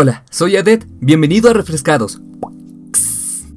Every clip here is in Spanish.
Hola, soy Adet, bienvenido a Refrescados.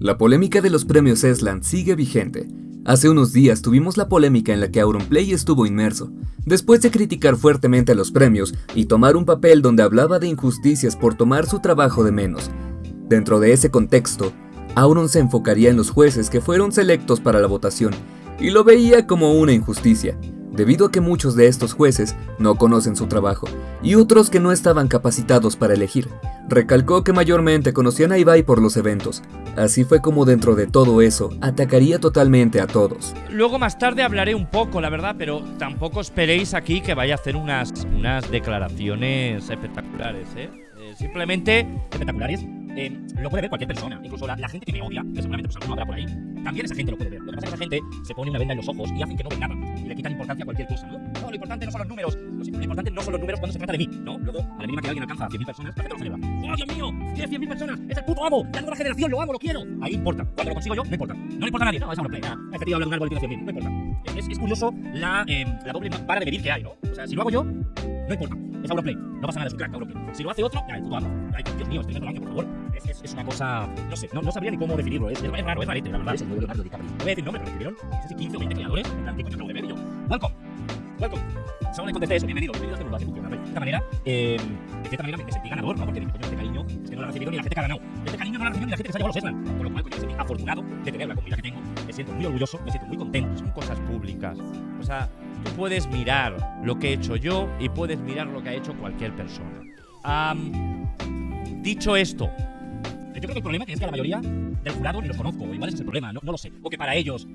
La polémica de los premios Esland sigue vigente. Hace unos días tuvimos la polémica en la que Auronplay estuvo inmerso, después de criticar fuertemente a los premios y tomar un papel donde hablaba de injusticias por tomar su trabajo de menos. Dentro de ese contexto, Auron se enfocaría en los jueces que fueron selectos para la votación y lo veía como una injusticia, debido a que muchos de estos jueces no conocen su trabajo y otros que no estaban capacitados para elegir. Recalcó que mayormente conocían a Ibai por los eventos. Así fue como dentro de todo eso atacaría totalmente a todos. Luego más tarde hablaré un poco, la verdad, pero tampoco esperéis aquí que vaya a hacer unas, unas declaraciones espectaculares, ¿eh? eh simplemente espectaculares eh, lo puede ver cualquier persona. Incluso la, gente que me odia, que seguramente pues alguno habrá por ahí, también esa gente lo puede ver. Lo que pasa es que esa gente se pone una venda en los ojos y hacen que no ve nada. Y le quitan importancia a cualquier cosa, ¿no? No, lo importante no son los números. Lo, importante no son los números cuando se trata de mí, ¿no? Luego, a la mínima que alguien alcanza a 100.000 personas, la gente lo celebra. ¡Oh, Dios mío! Tiene 100.000 personas. Es el puto amo. La nueva generación. Lo amo, lo quiero. Ahí importa. Cuando lo consigo yo, no importa. No le importa a nadie. No, es play. Nada. Este tío habla de un árbol y tiene 100.000. No importa. Es, es, curioso la, eh, la doble vara de medir que hay, ¿no? O sea, si lo hago yo, no importa. Es Auronplay. No pasa nada, es un crack Auronplay. Si lo hace otro, ya, el puto amo. Ay, Dios mío, estoy año, por favor. Es, es, es, una cosa. No sé, no, no sabría ni cómo definirlo. Es, es, raro, es rarete, la verdad. Es el nuevo Leonardo DiCaprio. No voy a decir nombre, pero escribieron. No sé si 15 o 20 creadores. En plan, ¿qué coño acabo de ver? yo, welcome. Welcome. Solo le contesté eso, bienvenido, bienvenido a este así funciona. De esta manera, eh, de cierta manera me sentí ganador, ¿no? Porque dije, coño, este cariño es que no lo ha recibido ni la gente que ha ganado. Este cariño no lo ha recibido ni la gente que se ha llevado los Eslan. Con lo cual, coño, me sentí afortunado de tener la comunidad que tengo. Me siento muy orgulloso, me siento muy contento. Son cosas públicas. O sea, tú puedes mirar lo que he hecho yo y puedes mirar lo que ha hecho cualquier persona. dicho esto, yo creo que el problema es que la mayoría del jurado ni los conozco. Igual ese es el problema, no, no lo sé. O que para ellos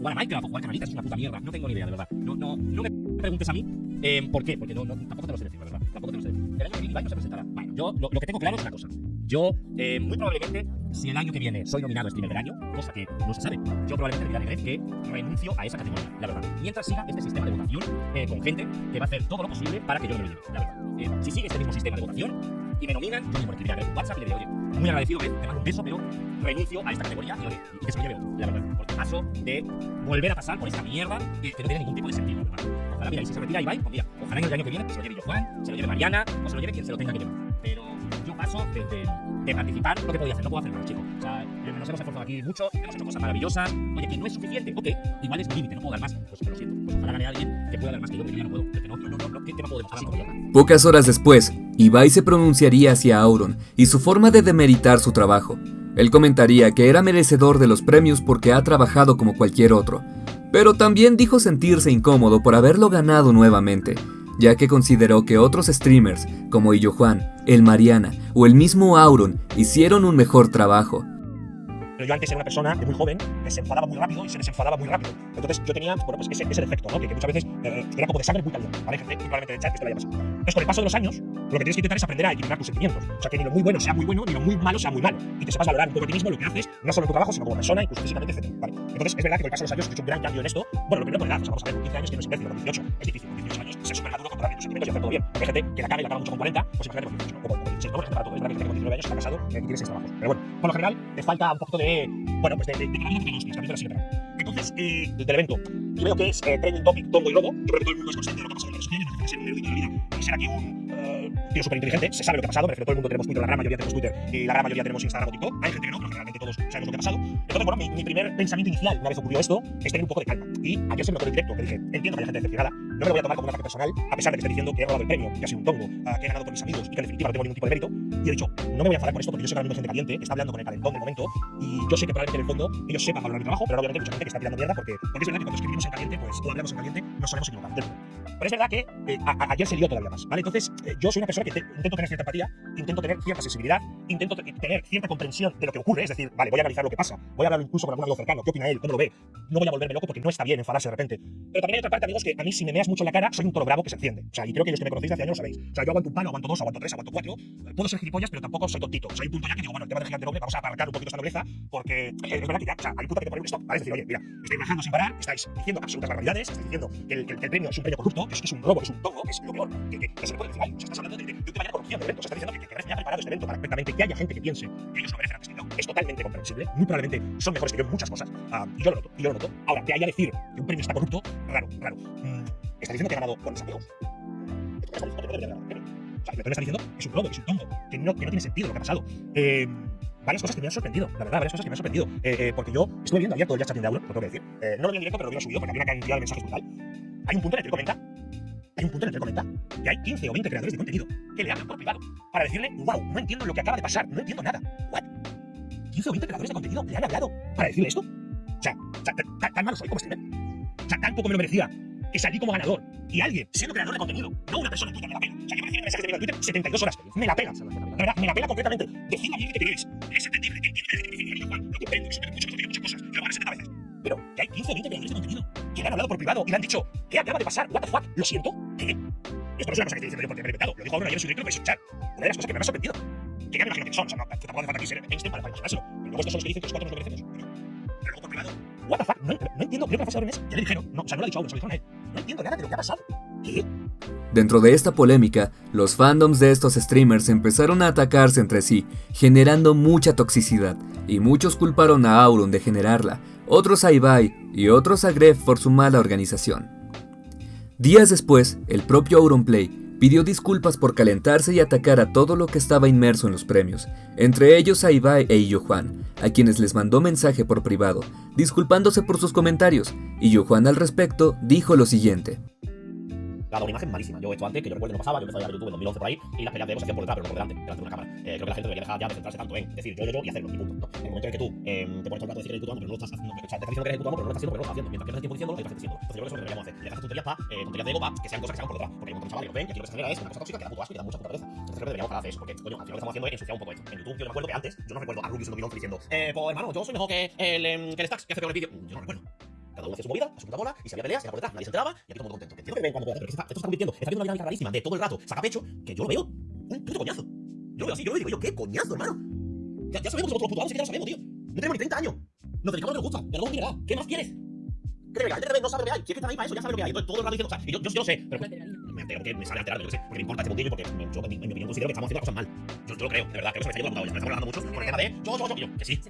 jugar a Minecraft o jugar canalitas es una puta mierda. No tengo ni idea, de verdad. No, no, no me preguntes a mí eh, por qué, porque no, no, tampoco te lo sé decir, verdad. Tampoco te lo sé decir. El año que viene Ibai no se presentará. Bueno, yo lo, lo, que tengo claro es una cosa. Yo, eh, muy probablemente, si el año que viene soy nominado a streamer del año, cosa que no se sabe, yo probablemente le diré a que renuncio a esa categoría, la verdad. Mientras siga este sistema de votación eh, con gente que va a hacer todo lo posible para que yo me nomine, la verdad. Eh, si sigue este mismo sistema de votación, y me nominan, yo mismo escribiré a WhatsApp y le diré, oye, muy agradecido, te mando un beso, pero renuncio a esta categoría y, oye, y que se lo lleve la verdad. Porque paso de volver a pasar por esta mierda que, no tiene ningún tipo de sentido, verdad. Ojalá, mira, y si se retira Ibai, pues mira, ojalá en el año que viene se lo lleve yo Juan, se lo lleve Mariana, o se lo lleve quien se lo tenga que llevar. Pero yo paso de, de, de participar lo que podía hacer, no puedo hacer más, chicos. O sea, nos hemos esforzado aquí mucho, hemos hecho cosas maravillosas, oye, que no es suficiente, ok, igual es mi límite, no puedo dar más, pues lo siento. Pues ojalá gane alguien que pueda dar más que yo, pero yo no puedo, porque no, no, no, no, ¿qué, me? Pocas horas después, Ibai se pronunciaría hacia Auron y su forma de demeritar su trabajo. Él comentaría que era merecedor de los premios porque ha trabajado como cualquier otro, pero también dijo sentirse incómodo por haberlo ganado nuevamente, ya que consideró que otros streamers, como Illo Juan, el Mariana o el mismo Auron, hicieron un mejor trabajo, yo antes una persona muy joven se enfadaba muy rápido y se desenfadaba muy rápido. Entonces yo tenía, bueno, pues ese, ese defecto, ¿no? Que, que muchas veces eh, era como de sangre muy caliente, ¿vale? Gente, probablemente de chat que esto le haya pasado. Entonces con el paso de los años, lo que tienes que intentar es aprender a equilibrar tus sentimientos. O sea, que ni lo muy bueno sea muy bueno, ni lo muy malo sea muy malo. Y que sepas valorar un poco a ti mismo lo que haces, no solo en tu trabajo, sino como persona, incluso físicamente, etc. ¿vale? Entonces es verdad que con el paso de los años he hecho un gran cambio en esto. Bueno, lo primero por edad, o sea, vamos a ver, con 15 años que no es imbécil, con 18 es difícil, con 18 años ser súper maduro, controlar tus sentimientos y hacer todo bien. Porque hay gente que la caga y la caga mucho con 40, pues imagínate con 18, o con 16, no, gente para todo. Es verdad que gente con 19 años está casado y tiene 6 trabajos. Pero bueno, por lo general, te falta un poquito de, bueno, pues de, de, de, de, de, de, de, de, de, entonces, eh, del evento, y veo que es eh, Trending Topic, Tongo y Lobo. Yo creo que todo el mundo es consciente de lo que ha pasado en redes sociales, no ser un erudito de la vida y ser aquí un uh, tío súper inteligente. Se sabe lo que ha pasado, me refiero, todo el mundo tenemos Twitter, la gran mayoría tenemos Twitter y la gran mayoría tenemos Instagram o TikTok. Hay gente que no, pero generalmente todos sabemos lo que ha pasado. Entonces, bueno, mi, mi primer pensamiento inicial, una vez ocurrió esto, es tener un poco de calma. Y ayer se me notó en directo, que dije, entiendo que haya gente decepcionada, no me voy a tomar como un ataque personal, a pesar de que esté diciendo que he robado el premio, que ha sido un tongo, uh, que he ganado por mis amigos y que en definitiva no tengo ningún tipo de mérito. Y he dicho, no me voy a enfadar con esto porque yo sé que ahora mismo gente caliente, que está hablando con el calentón del momento, y yo sé que probablemente en el fondo ellos sepan valorar mi trabajo, pero obviamente hay mucha gente que está tirando mierda porque, porque es verdad que cuando escribimos en caliente, pues, o hablamos en caliente, nos solemos equivocar. Pero es verdad que eh, ayer se lió todavía más, ¿vale? Entonces, eh, yo soy una persona que te, intento tener cierta empatía, intento tener cierta sensibilidad, intento tener cierta comprensión de lo que ocurre, es decir, vale, voy a analizar lo que pasa, voy a hablar incluso con algún amigo cercano, qué opina él, cómo lo ve, no voy a volverme loco porque no está bien enfadarse de repente. Pero también hay otra parte, amigos, que a mí si me meas mucho la cara, soy un toro bravo que se enciende. O sea, y creo que los que me conocéis hace años lo sabéis. O sea, yo aguanto un palo, aguanto dos, aguanto tres, aguanto cuatro, puedo ser gilipollas, pero tampoco soy tontito. O sea, hay un punto ya que digo, bueno, el tema del gigante noble, vamos a aparcar un poquito esta nobleza, porque es verdad que ya, o sea, hay un punto que te poner un stop, ¿vale? Es decir, oye, mira, estáis bajando sin parar, estáis diciendo absolutas barbaridades, estáis diciendo que el, que el, premio es un premio corrupto, que es, que es un robo, que es un tongo, que es lo peor, que, que, que se le puede decir, ay, o sea, estás hablando de, de, de un tema de corrupción de eventos, estás diciendo que, que, que ya preparado este evento para perfectamente que haya gente que piense que ellos lo merecen totalmente comprensible, muy probablemente son mejores que yo en muchas cosas, uh, y yo lo noto, y yo lo noto. Ahora, que haya decir que un premio está corrupto, raro, raro. Mm, ¿Estás diciendo que he ganado con mis amigos? O sea, que está diciendo es un robo, es un tonto, que no, que no tiene sentido lo que ha pasado. Eh, varias cosas que me han sorprendido, la verdad, varias cosas que me han sorprendido. Eh, eh, porque yo estuve viendo ayer todo el chat de Auron, lo tengo que decir. Eh, no lo vi en directo, pero lo vi subido porque había una cantidad de mensajes brutal. Hay un punto en el que comenta, hay un punto en el que comenta que hay 15 o 20 creadores de contenido que le hablan por privado para decirle, wow, no entiendo lo que acaba de pasar, no entiendo nada. ¿What? 15 o 20 creadores de contenido le han hablado para decirle esto. O sea, tan, tan, malo soy como streamer. O sea, tan poco me lo merecía que salí como ganador. Y alguien, siendo creador de contenido, no una persona en me la pela. O sea, que me recibe mensajes de en Twitter 72 horas. Me la pela. Verdad, me la pela completamente. Decidme bien que te queréis. Es entendible que entiendo que Lo comprendo, que se mucho, que muchas cosas, que lo van a 70 veces. Pero que hay 15 o 20 creadores de contenido que le han hablado por privado y le han dicho, ¿qué acaba de pasar? ¿What the fuck? Lo siento. ¿Qué? Esto no es una cosa que te dice yo porque me he inventado. Lo dijo ahora ayer en su directo, lo a escuchar. Una de las cosas que me ha sorprendido. Ya me son. O sea, no, tampoco nos lo. No, entiendo. Creo que la frase ya le dijeron. No, o sea, no lo ha dicho. No entiendo nada de lo que ha pasado. Dentro de esta polémica, los fandoms de estos streamers empezaron a atacarse entre sí, generando mucha toxicidad, y muchos culparon a Auron de generarla, otros a Ibai y otros a Gref por su mala organización. Días después, el propio Auronplay pidió disculpas por calentarse y atacar a todo lo que estaba inmerso en los premios, entre ellos a e Illo Juan, a quienes les mandó mensaje por privado, disculpándose por sus comentarios, y Yo Juan al respecto dijo lo siguiente. Ha dado una imagen malísima. Yo esto antes, que yo recuerdo no pasaba, yo empecé a ver YouTube en 2011 por ahí, y las peleas de se hacían por detrás, pero no por delante, delante de una cámara. Eh, creo que la gente debería dejar ya de centrarse tanto en decir yo, yo, yo y hacerlo, y punto. ¿no? En el momento en que tú eh, te pones todo el rato a decir que eres pero no lo estás haciendo, o sea, te estás diciendo que eres ejecutando, pero no lo estás haciendo porque no lo estás haciendo. Mientras pierdes tiempo diciéndolo, lo estás diciendo. Entonces yo creo que eso es lo que deberíamos hacer. Y dejar tonterías para, eh, tonterías de ego para que sean cosas que se hagan por detrás. Porque hay un montón de chavales que lo ven, que aquí que se genera es una cosa tóxica que da puto asco y da mucha puta pereza. Entonces creo que deberíamos parar de eso, porque, coño, al final lo que estamos haciendo es un poco esto. En YouTube yo me acuerdo que antes, yo no recuerdo a Rubius en 2011 diciendo, eh, pues hermano, yo soy mejor que el, em, que el Stacks que hace peor el vídeo. Yo no recuerdo. Cada uno hacía su movida, a su puta bola, y si había peleas, era por detrás, nadie se enteraba, y aquí todo el mundo contento. Que entiendo que ven cuando pero que está, esto está convirtiendo, está viendo una dinámica rarísima de todo el rato, saca pecho, que yo lo veo un puto coñazo. Yo lo veo así, yo lo veo y digo, ¿qué coñazo, hermano? Ya, ya sabemos nosotros los putos ya lo sabemos, tío. No tenemos ni 30 años. Nos dedicamos a lo que nos gusta, ganamos dinero, ¿qué más quieres? ¿Qué te La gente que no sabe lo que hay, si es que están ahí para eso, ya sabe lo que hay. Entonces todo el rato diciendo, o sea, yo, yo, yo lo sé, pero me entero porque me sale alterado, yo qué sé, porque me importa este mundillo y porque yo, en mi, opinión, considero que estamos haciendo las cosas mal. Yo, yo lo creo, de verdad, creo que se me está yendo la estamos hablando mucho por el tema de yo, yo, yo, yo, que sí.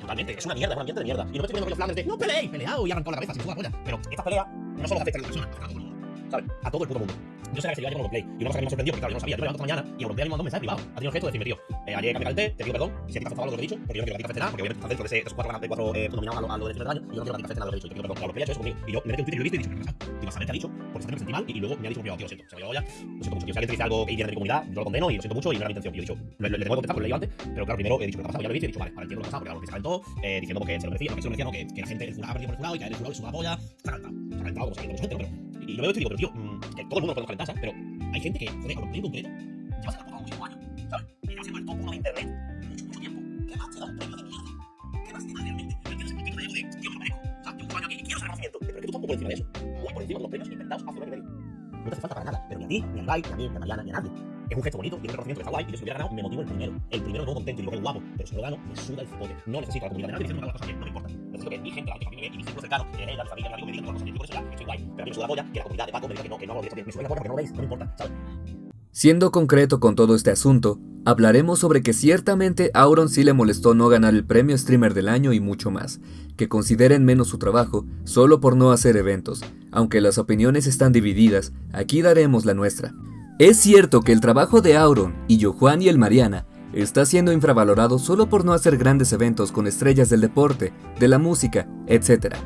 Totalmente, es una mierda, es un ambiente de mierda. Y no me estoy viendo los flanes de no peleéis, peleado y arrancado la cabeza, sin toda la polla. Pero esta pelea no solo afecta a una persona, a todo el mundo. ¿Sabes? A todo el puto mundo. Yo sé que se iba a llevar Play. Y una cosa que me ha sorprendido, porque claro, yo no sabía. Yo me levanto esta mañana y Europlay me mandó un mensaje privado. Ha tenido el de decirme, tío, eh, ayer cambié el té, te pido perdón. Si a ti te afectaba lo que he dicho, porque yo no quiero que te porque dentro de, esos cuatro, de cuatro eh, de y yo no quiero que nada lo que ha conmigo. Y yo me y lo y ¿qué pasa? Ha dicho, porque me y, luego me ha dicho tío, siento. Se me ya. Lo siento mucho, tío. Si alguien te algo viene de mi comunidad, yo lo condeno y lo siento mucho y no era intención. Yo he dicho, le, le, le tengo que contestar, lo pero claro, primero he dicho, ¿qué ha? Ya lo he dicho, vale, lo que ha se se lo se lo que, que la gente, ha que la se ha. Y lo veo y digo, pero tío, mmm, que todo el mundo lo podemos calentar, ¿sabes? Pero hay gente que, joder, a lo en concreto, lleva haciendo puto muchísimos años, ¿sabes? Y lleva siendo el top 1 de internet mucho, mucho tiempo. ¿Qué más te da un premio de mierda? ¿Qué más te da realmente? ¿Me entiendes? El tipo de de, tío, me lo merezco. O sea, yo un año aquí y quiero ese reconocimiento. Pero que tú estás muy por encima de eso. Muy por encima de los premios inventados hace un año y medio. No te hace falta para nada. Pero ni a ti, ni a Ibai, ni a mí, ni a Mariana, ni a nadie. Siendo concreto con todo este asunto, hablaremos sobre que ciertamente Auron sí le molestó no ganar el premio streamer del año y mucho más, que consideren menos su trabajo solo por no hacer eventos, aunque las opiniones están divididas, aquí daremos la nuestra. Es cierto que el trabajo de Auron y Jojuan y el Mariana está siendo infravalorado solo por no hacer grandes eventos con estrellas del deporte, de la música, etc.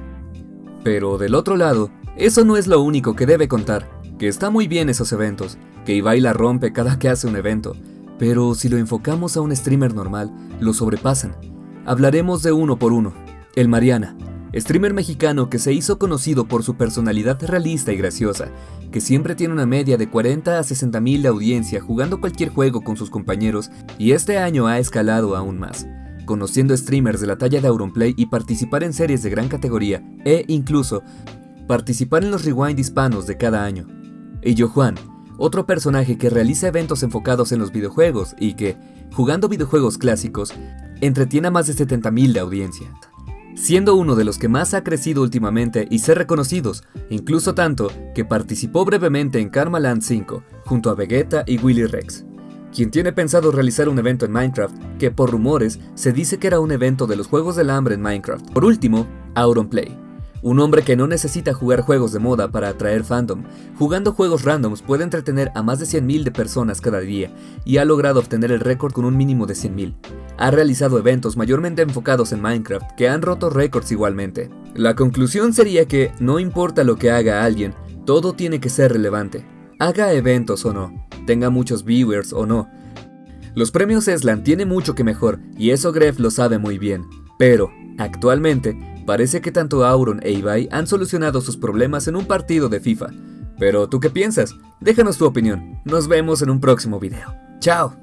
Pero del otro lado, eso no es lo único que debe contar, que está muy bien esos eventos, que Ibai la rompe cada que hace un evento, pero si lo enfocamos a un streamer normal, lo sobrepasan. Hablaremos de uno por uno. El Mariana, streamer mexicano que se hizo conocido por su personalidad realista y graciosa, que siempre tiene una media de 40 a 60 mil de audiencia jugando cualquier juego con sus compañeros y este año ha escalado aún más, conociendo streamers de la talla de Auronplay y participar en series de gran categoría e incluso participar en los rewind hispanos de cada año. Y Juan, otro personaje que realiza eventos enfocados en los videojuegos y que, jugando videojuegos clásicos, entretiene a más de 70.000 de audiencia, siendo uno de los que más ha crecido últimamente y ser reconocidos, incluso tanto que participó brevemente en Karma Land 5 junto a Vegeta y Willy Rex, quien tiene pensado realizar un evento en Minecraft que por rumores se dice que era un evento de los Juegos del Hambre en Minecraft. Por último, Auronplay, Un hombre que no necesita jugar juegos de moda para atraer fandom. Jugando juegos randoms puede entretener a más de 100.000 de personas cada día y ha logrado obtener el récord con un mínimo de 100.000. Ha realizado eventos mayormente enfocados en Minecraft que han roto récords igualmente. La conclusión sería que no importa lo que haga alguien, todo tiene que ser relevante. Haga eventos o no, tenga muchos viewers o no. Los premios Eslan tienen mucho que mejor y eso Gref lo sabe muy bien. Pero, actualmente, parece que tanto Auron e Ibai han solucionado sus problemas en un partido de FIFA. Pero, ¿tú qué piensas? Déjanos tu opinión. Nos vemos en un próximo video. ¡Chao!